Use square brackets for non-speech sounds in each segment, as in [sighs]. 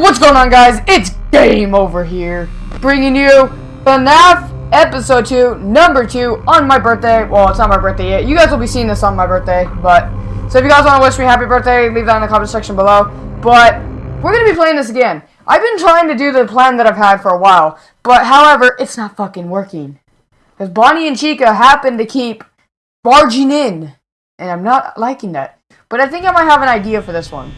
what's going on guys? It's Game Over here, bringing you FNAF Episode 2, Number 2, on my birthday. Well, it's not my birthday yet. You guys will be seeing this on my birthday, but... So if you guys want to wish me happy birthday, leave that in the comment section below. But, we're going to be playing this again. I've been trying to do the plan that I've had for a while, but however, it's not fucking working. Because Bonnie and Chica happen to keep barging in, and I'm not liking that. But I think I might have an idea for this one.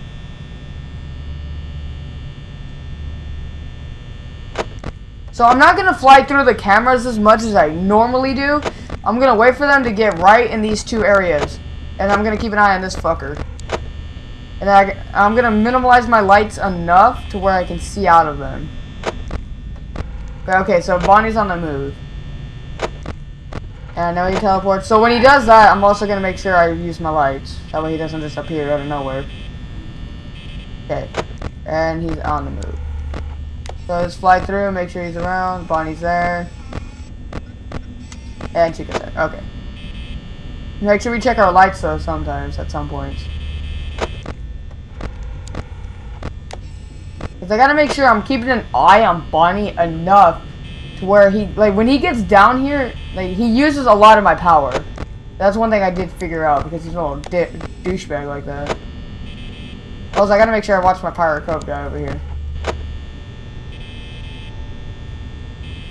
So I'm not going to fly through the cameras as much as I normally do. I'm going to wait for them to get right in these two areas. And I'm going to keep an eye on this fucker. And I, I'm going to minimize my lights enough to where I can see out of them. Okay, so Bonnie's on the move. And I know he teleports. So when he does that, I'm also going to make sure I use my lights. That way he doesn't just appear out of nowhere. Okay. And he's on the move. So just fly through, make sure he's around. Bonnie's there. And Chica's there. Okay. Make sure we check our lights though sometimes at some points. Cause I gotta make sure I'm keeping an eye on Bonnie enough to where he like when he gets down here, like he uses a lot of my power. That's one thing I did figure out because he's a little douchebag like that. Also, I gotta make sure I watch my Pirate Cove guy over here.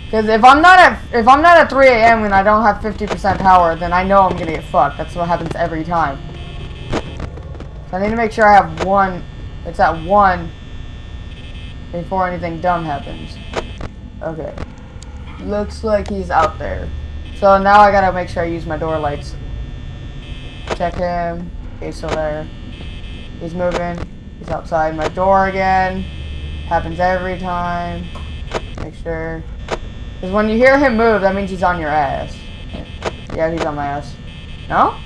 Because if I'm not at if I'm not at 3 a.m. and I don't have 50% power, then I know I'm gonna get fucked. That's what happens every time. So I need to make sure I have one. It's at one before anything dumb happens. Okay. Looks like he's out there. So now I gotta make sure I use my door lights. Check him. He's still there. He's moving. He's outside my door again. Happens every time. Make sure. Because when you hear him move, that means he's on your ass. Yeah, he's on my ass. No?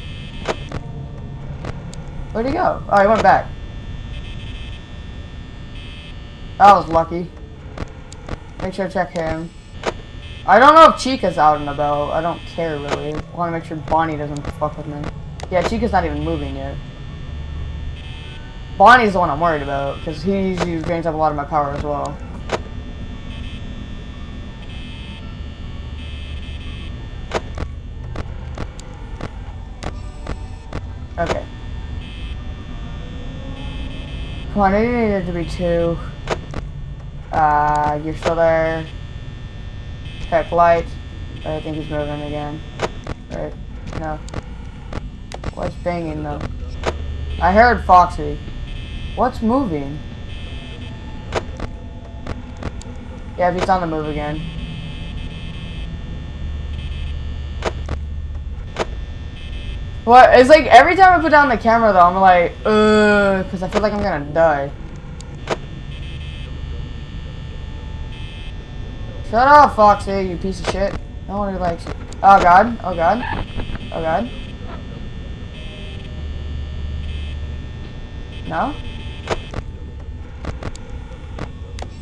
Where'd he go? Oh, he went back. That was lucky. Make sure to check him. I don't know if Chica's out and about. I don't care, really. I want to make sure Bonnie doesn't fuck with me. Yeah, Chica's not even moving yet. Bonnie's the one I'm worried about, because he usually drains up a lot of my power as well. Come on, I it to be two. Uh, you're still there. Check light. I think he's moving again. Right? No. What's banging though? I heard Foxy. What's moving? Yeah, he's on the move again. What? It's like every time I put down the camera though, I'm like, uh, because I feel like I'm gonna die. Shut up, Foxy, you piece of shit. No one likes you. Oh god, oh god, oh god. No?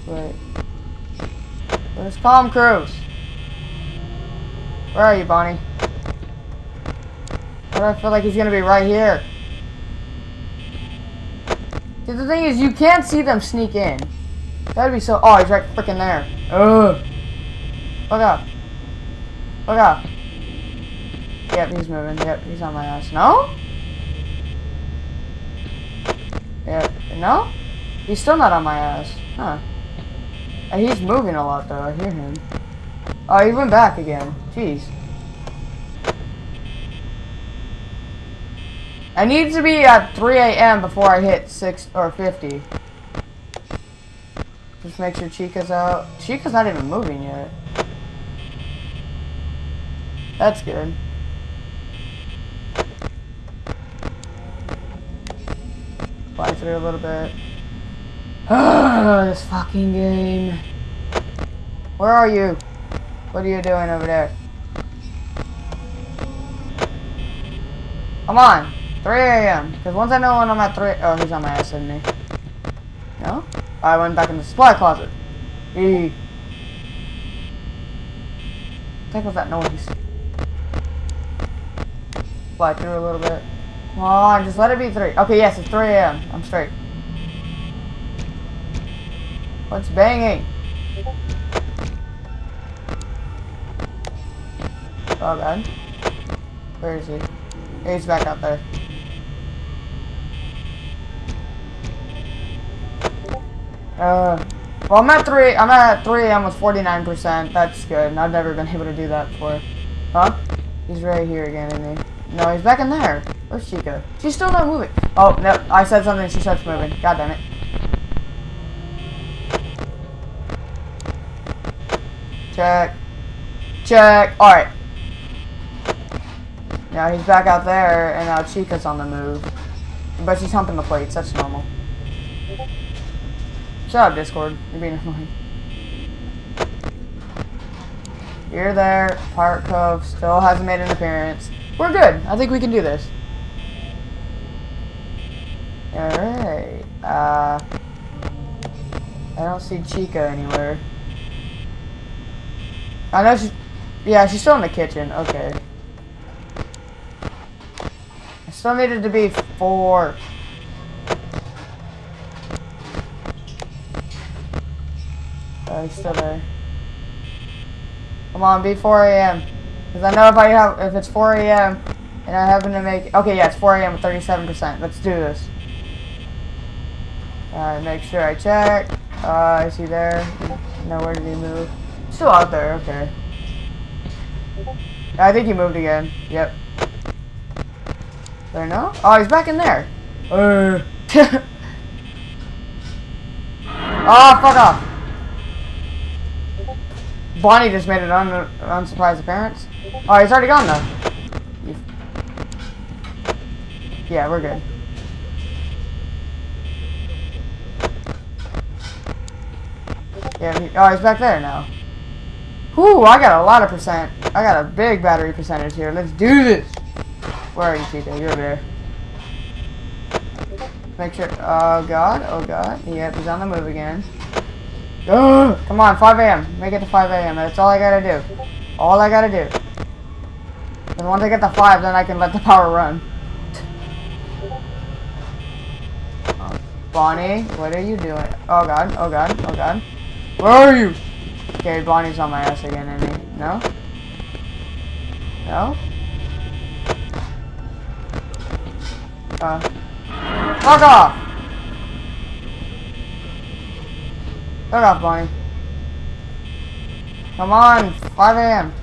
Wait. Where's Tom Cruise? Where are you, Bonnie? But I feel like he's gonna be right here. See, the thing is, you can't see them sneak in. That'd be so. Oh, he's right freaking there. Ugh. Look up. Look up. Yep, he's moving. Yep, he's on my ass. No? Yep. No? He's still not on my ass. Huh. And he's moving a lot, though. I hear him. Oh, he went back again. Jeez. I need to be at 3 a.m. before I hit 6 or 50. Just make sure Chica's out. Chica's not even moving yet. That's good. Fly through a little bit. Oh, [sighs] this fucking game. Where are you? What are you doing over there? Come on. 3 a.m. Because once I know when I'm at 3... Oh, he's on my ass, isn't he? No? I went back in the supply closet. E. What was that noise? Fly through a little bit. Come on, just let it be 3. Okay, yes, it's 3 a.m. I'm straight. What's banging? Oh god. Where is he? He's back out there. Uh, well, I'm at three. I'm at three I'm with 49%. That's good. I've never been able to do that before. Huh? He's right here again, isn't he? No, he's back in there. Where's Chica? She's still not moving. Oh no! I said something. She starts moving. God damn it. Check. Check. All right. Now he's back out there, and now Chica's on the move. But she's humping the plates. That's normal. Shut up, Discord. You're being annoying. You're there. Pirate Cove still hasn't made an appearance. We're good. I think we can do this. Alright. Uh, I don't see Chica anywhere. I know she's... Yeah, she's still in the kitchen. Okay. I still needed to be four. Oh, he's still there. Come on, be 4 a.m. Because I know if I have, if it's 4 a.m. and I happen to make, okay, yeah, it's 4 a.m. with 37%. Let's do this. Alright, make sure I check. Uh, is he there? No, where did he move? Still out there, okay. I think he moved again. Yep. There no? Oh, he's back in there. Uh. [laughs] oh, fuck off. Bonnie just made an un unsurprised appearance. Oh, he's already gone though. Yeah, we're good. Yeah, he, oh, he's back there now. Whoo, I got a lot of percent. I got a big battery percentage here. Let's do this. Where are you, Chica? You're over there. Make sure. Oh, God. Oh, God. Yep, he's on the move again. [gasps] Come on, 5 a.m. Make it to 5 a.m. That's all I gotta do. All I gotta do. And once I get to 5, then I can let the power run. Oh, Bonnie, what are you doing? Oh god, oh god, oh god. Where are you? Okay, Bonnie's on my ass again, isn't he? No? No? Uh. Fuck off! Fuck off, Bonnie. Come on, 5 a.m.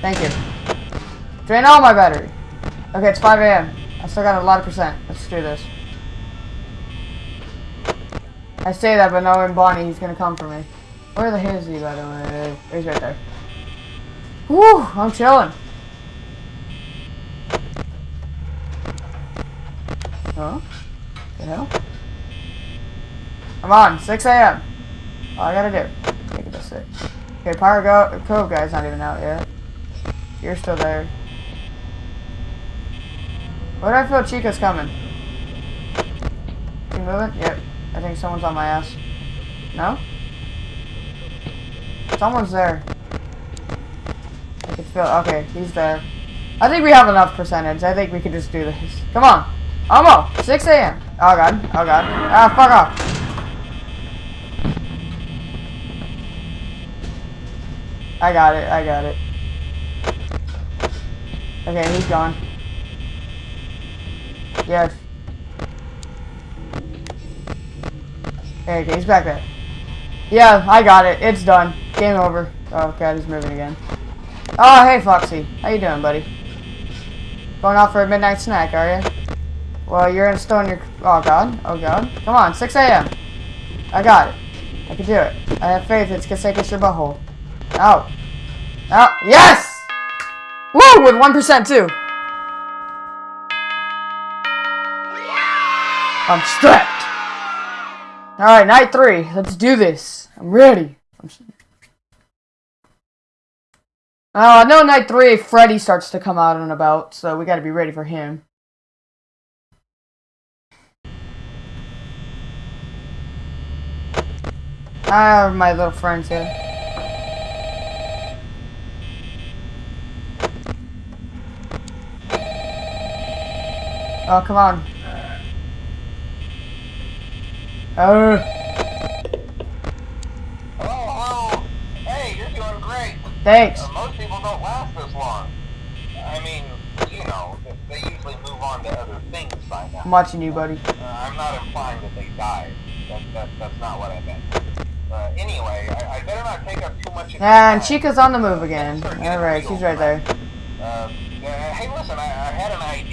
Thank you. Drain all my battery. Okay, it's 5 a.m. I still got a lot of percent. Let's do this. I say that, but knowing Bonnie, he's gonna come for me. Where the hell is he, by the way? He's right there. Woo! I'm chilling. Huh? The hell? Come on, 6 a.m. All I gotta do. Make it to 6. Okay, Pirate Cove guy's not even out yet. You're still there. Where do I feel Chica's coming? You moving? Yep. I think someone's on my ass. No? Someone's there. I can feel okay, he's there. I think we have enough percentage. I think we can just do this. Come on. Almost. 6 a.m. Oh god. Oh god. Ah, fuck off. I got it, I got it. Okay, he's gone. Yes. Okay, he's back there. Yeah, I got it. It's done. Game over. Oh god, he's moving again. Oh, hey Foxy. How you doing, buddy? Going out for a midnight snack, are you? Well, you're in in your... Oh god. Oh god. Come on, 6 a.m. I got it. I can do it. I have faith it's gonna take us your butthole. Out. Out. Yes! Woo! With 1% too. I'm strapped. Alright, night three. Let's do this. I'm ready. I'm... Uh, no, night three, Freddy starts to come out and about, so we gotta be ready for him. I have my little friends here. Oh, come on. Oh. Hello, hello. Hey, you're doing great. Thanks. Uh, most people don't last this long. I mean, you know, they usually move on to other things by now. I'm watching you, buddy. Uh, I'm not implying that they died. That, that, that's not what I meant. Uh, anyway, I, I better not take up too much And. Chica's on the move again. Alright, she's right there. Uh, uh, hey, listen, I, I had an idea.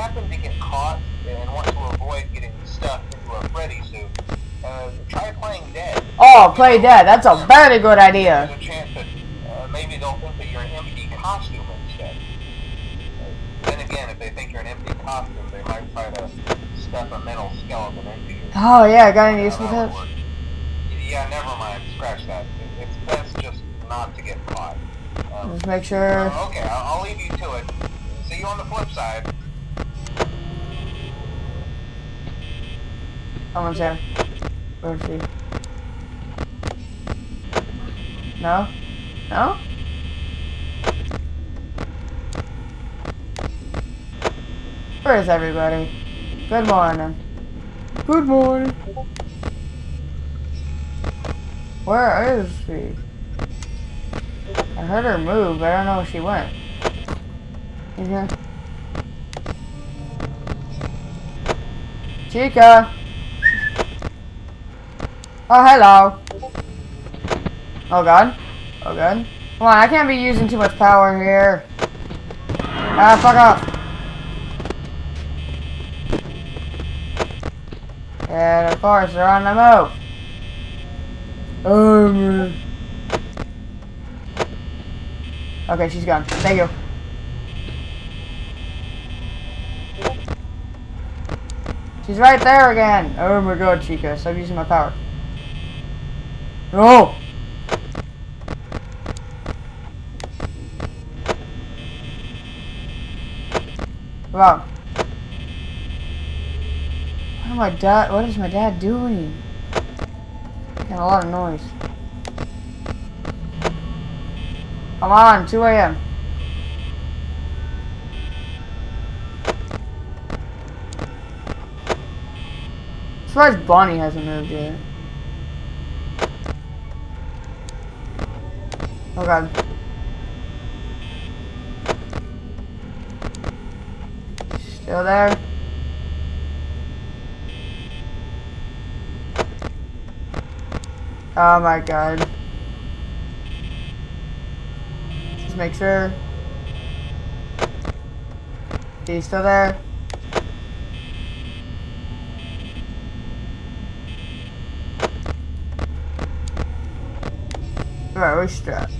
Happen to get caught and want to avoid getting stuffed into a Freddy suit, uh, try playing dead. Oh, play dead. That's a very good There's idea. a chance that uh, maybe they'll think that you're an empty costume instead. Then again, if they think you're an empty costume, they might try to stuff a metal endoskeleton into you. Oh, yeah, got any How useful that would tips? work. Yeah, never mind. Scratch that. It's best just not to get caught. Um, Just make sure. uh, okay, I'll, I'll leave you to it. See you on the flip side. Someone's here. Where is she? No? No? Where is everybody? Good morning. Good morning. Where is she? I heard her move, but I don't know where she went. You here? Chica! Oh, hello. Oh, God. Oh, God. Come on, I can't be using too much power here. Ah, fuck off. And of course, they're on the move. Oh, man. Okay, she's gone. Thank you. She's right there again. Oh my god, Chica. Stop using my power. No! Wow. What my dad what is my dad doing? Making a lot of noise. Come on, 2 a.m. As Bonnie hasn't moved yet. Oh god. Still there? Oh my god. Just make sure. He's still there? Very strapped.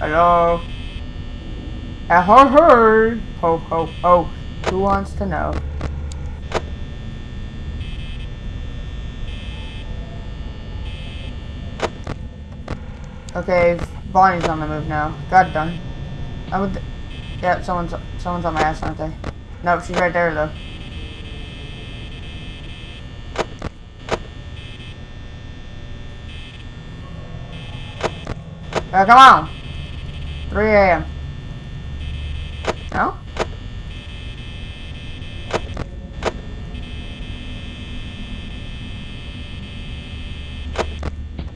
Hello? Uh, ho ho! Ho ho ho. Who wants to know? Okay, Bonnie's on the move now. God done. I would. Yeah, someone's someone's on my ass, aren't they? Nope, she's right there though. Uh, come on. 3 a.m. No?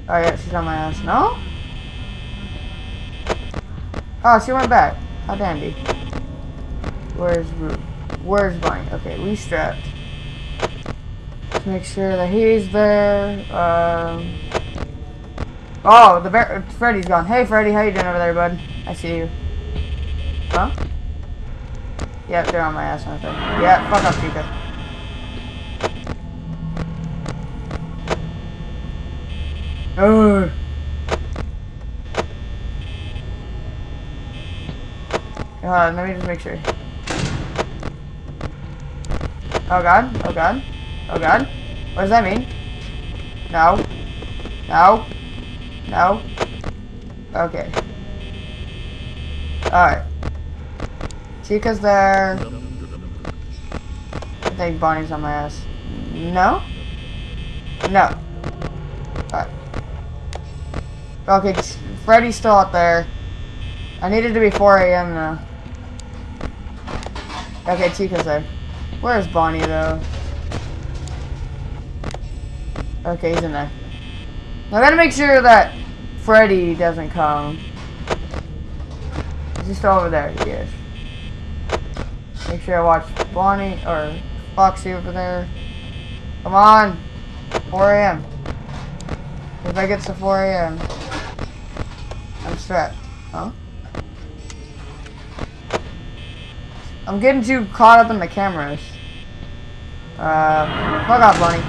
Oh yeah, she's on my ass. No? Oh, she went back. How dandy. Where's Root? Where's Bonnie? Okay, we strapped. Let's make sure that he's there. Um. Oh, the bear. Freddy's gone. Hey, Freddy, how you doing over there, bud? I see you. Huh? Yep, they're on my ass, aren't they? Yeah, fuck off, Chica. Oh. On, let me just make sure. Oh god, oh god, oh god. What does that mean? No. No. No. Okay. Alright. Chica's there. I think Bonnie's on my ass. No? No. Alright. Okay, Freddy's still out there. I need it to be 4 a.m. now. Okay, Chica's there. Where's Bonnie, though? Okay, he's in there. I gotta make sure that Freddy doesn't come. Is he still over there? He is. Make sure I watch Bonnie or Foxy over there. Come on! 4 a.m. If I get to 4 a.m., I'm strapped. Huh? I'm getting too caught up in the cameras. Uh, fuck off, Bonnie.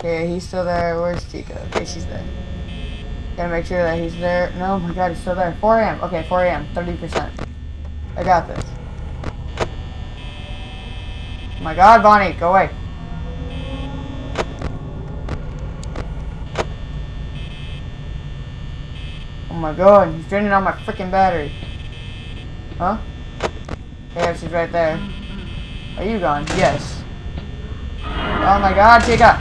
Okay, he's still there. Where's Chica? Okay, she's there. Gotta make sure that he's there. No, my god, he's still there. 4 a.m. Okay, 4 a.m. 30%. I got this. Oh my god, Bonnie, go away. Oh my god, he's draining all my freaking battery. Huh? Yeah, she's right there. Are you gone? Yes. Oh my god, Chica!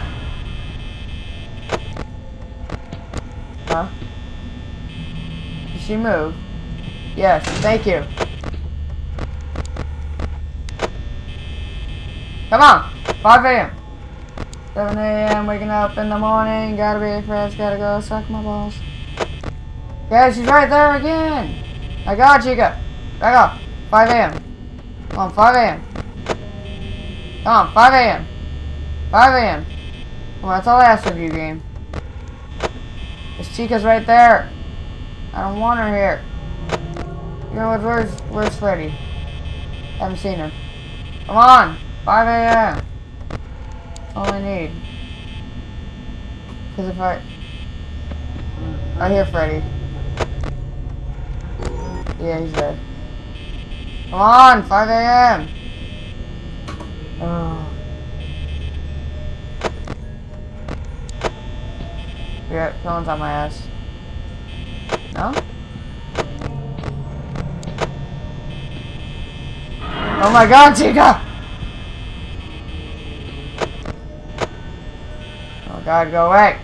Huh? Did she move? Yes, thank you. Come on! 5 a.m. 7 a.m. waking up in the morning. Gotta be fresh, gotta go suck my balls. Yeah, she's right there again. I got Chica. Back up. 5 a.m. Come on, 5 a.m. Come on, 5 a.m. 5 a.m. On, that's all I ask of you, game. This Chica's right there. I don't want her here. You know what? Where's, where's Freddy? Haven't seen her. Come on! 5 a.m. All I need. Because if I... I hear Freddy. Yeah, he's dead. Come on! 5 a.m. Oh. [sighs] Yeah, no one's on my ass. Oh my god, Chica! Oh god, go away.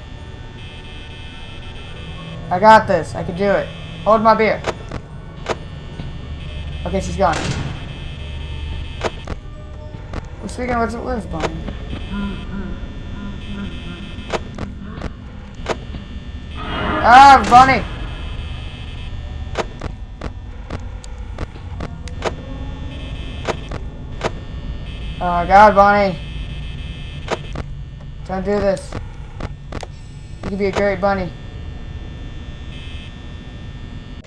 I got this. I can do it. Hold my beer. Okay, she's gone. Well, speaking of which, where's Bonnie? Ah, Bonnie! Oh god, Bonnie. Don't do this. You could be a great bunny.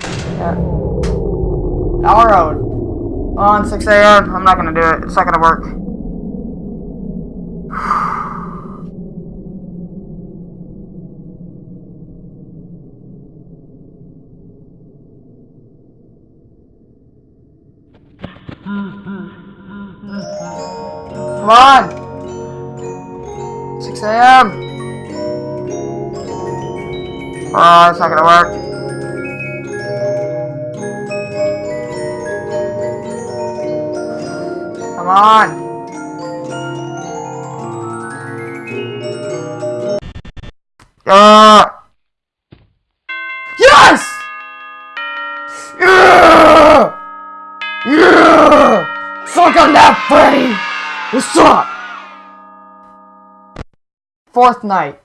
Yeah. Our road. On 6 a.m. I'm not gonna do it. It's not gonna work. Come on! 6 a.m. Oh, it's not gonna work. Come on. Ah! Yes! Yeah! Yeah! Suck on that, Freddy! What's up? Fourth night.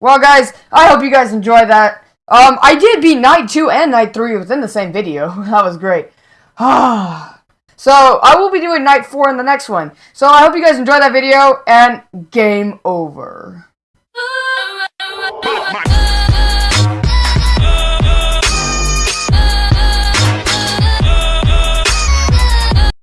Well, guys, I hope you guys enjoy that. Um, I did beat Night 2 and Night 3 within the same video. [laughs] that was great. [sighs] so, I will be doing Night 4 in the next one. So, I hope you guys enjoy that video, and game over. [laughs]